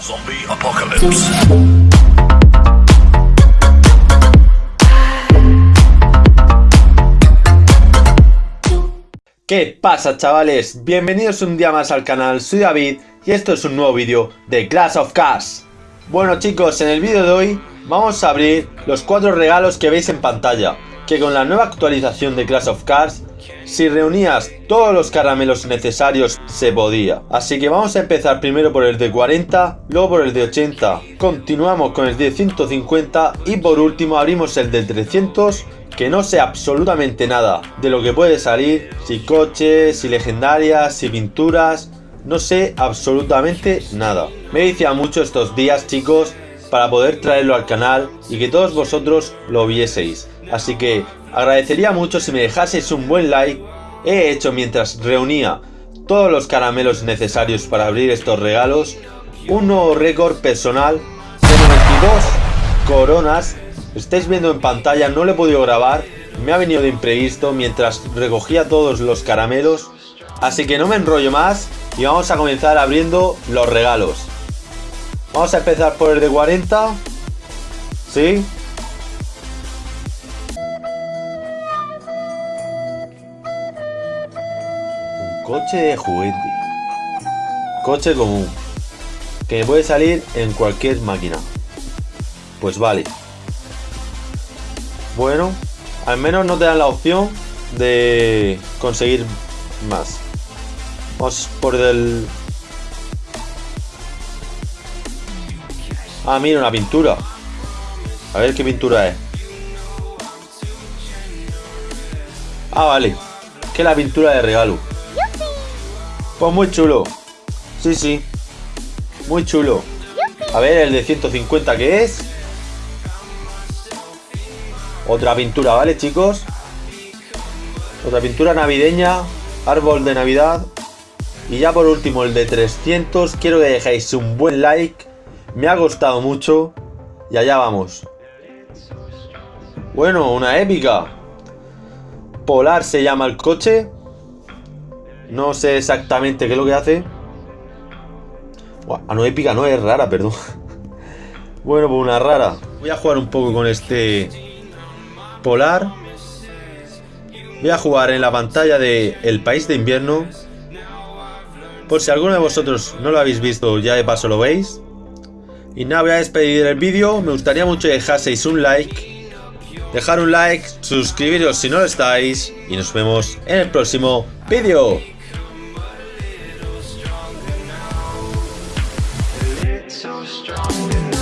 Zombie Apocalypse. ¿Qué pasa chavales? Bienvenidos un día más al canal, soy David y esto es un nuevo vídeo de Clash of Cars. Bueno chicos, en el vídeo de hoy vamos a abrir los cuatro regalos que veis en pantalla, que con la nueva actualización de Clash of Cars, si reunías todos los caramelos necesarios se podía. Así que vamos a empezar primero por el de 40, luego por el de 80, continuamos con el de 150 y por último abrimos el de 300 que no sé absolutamente nada de lo que puede salir, si coches, si legendarias, si pinturas, no sé absolutamente nada. Me decía mucho estos días chicos para poder traerlo al canal y que todos vosotros lo vieseis. Así que agradecería mucho si me dejaseis un buen like. He hecho mientras reunía todos los caramelos necesarios para abrir estos regalos un nuevo récord personal de 92 coronas estáis viendo en pantalla, no lo he podido grabar, me ha venido de imprevisto mientras recogía todos los caramelos, así que no me enrollo más y vamos a comenzar abriendo los regalos. Vamos a empezar por el de 40, ¿sí? Coche de juguete, coche común, que puede salir en cualquier máquina. Pues vale. Bueno, al menos no te dan la opción de conseguir más. Vamos por el... Ah, mira, una pintura. A ver qué pintura es. Ah, vale. Que la pintura de regalo. Pues muy chulo. Sí, sí. Muy chulo. A ver, el de 150 que es. Otra pintura, ¿vale, chicos? Otra pintura navideña, árbol de Navidad. Y ya por último, el de 300. Quiero que dejéis un buen like. Me ha gustado mucho. Y allá vamos. Bueno, una épica. Polar se llama el coche. No sé exactamente qué es lo que hace. Ah, no épica, no es rara, perdón. Bueno, pues una rara. Voy a jugar un poco con este polar. Voy a jugar en la pantalla de El País de Invierno. Por si alguno de vosotros no lo habéis visto, ya de paso lo veis. Y nada, voy a despedir el vídeo. Me gustaría mucho que dejaseis un like. Dejar un like, suscribiros si no lo estáis. Y nos vemos en el próximo vídeo. So strong